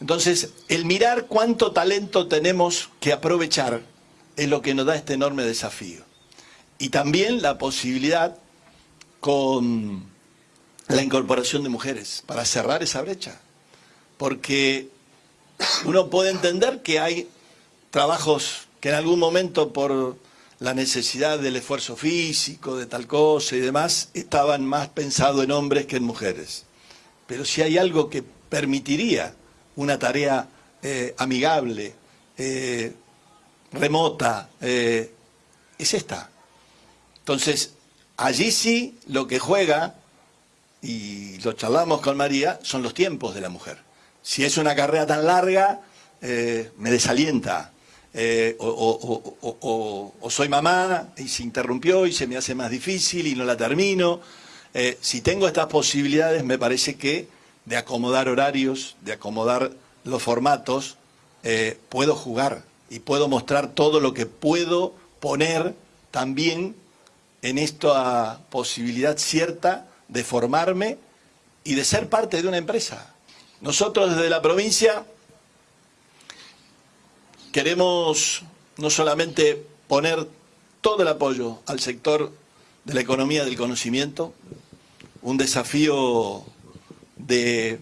Entonces, el mirar cuánto talento tenemos que aprovechar es lo que nos da este enorme desafío. Y también la posibilidad con la incorporación de mujeres para cerrar esa brecha. Porque uno puede entender que hay trabajos que en algún momento por la necesidad del esfuerzo físico, de tal cosa y demás, estaban más pensados en hombres que en mujeres. Pero si hay algo que permitiría una tarea eh, amigable, eh, remota, eh, es esta. Entonces, allí sí lo que juega, y lo charlamos con María, son los tiempos de la mujer. Si es una carrera tan larga, me desalienta. o, soy mamá y se interrumpió y se me hace más difícil y no la termino. si tengo estas posibilidades, me parece que de acomodar horarios, de acomodar los formatos, eh, puedo jugar y puedo mostrar todo lo que puedo poner también en esta posibilidad cierta de formarme y de ser parte de una empresa. Nosotros desde la provincia queremos no solamente poner todo el apoyo al sector de la economía del conocimiento, un desafío de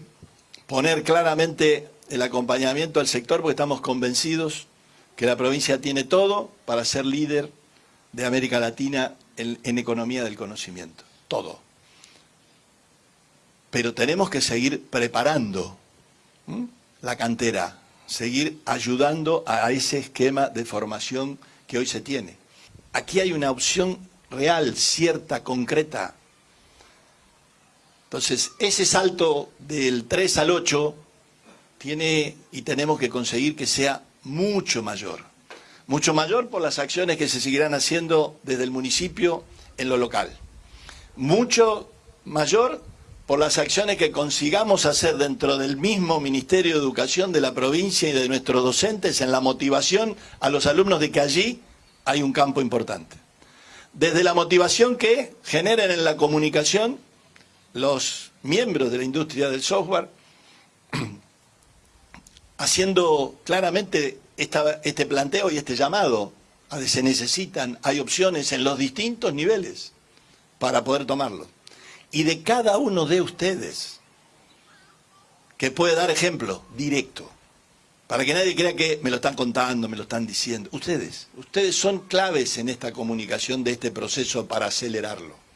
poner claramente el acompañamiento al sector porque estamos convencidos que la provincia tiene todo para ser líder de América Latina en, economía del conocimiento. Todo. Pero tenemos que seguir preparando la cantera, seguir ayudando a ese esquema de formación que hoy se tiene. Aquí hay una opción real, cierta, concreta, entonces, ese salto del 3 al 8 tiene y tenemos que conseguir que sea mucho mayor. Mucho mayor por las acciones que se seguirán haciendo desde el municipio en lo local. Mucho mayor por las acciones que consigamos hacer dentro del mismo Ministerio de Educación de la provincia y de nuestros docentes en la motivación a los alumnos de que allí hay un campo importante. Desde la motivación que generen en la comunicación los miembros de la industria del software haciendo claramente este planteo y este llamado a que se necesitan, hay opciones en los distintos niveles para poder tomarlo. Y de cada uno de ustedes, que puede dar ejemplo directo, para que nadie crea que me lo están contando, me lo están diciendo. Ustedes, ustedes son claves en esta comunicación de este proceso para acelerarlo.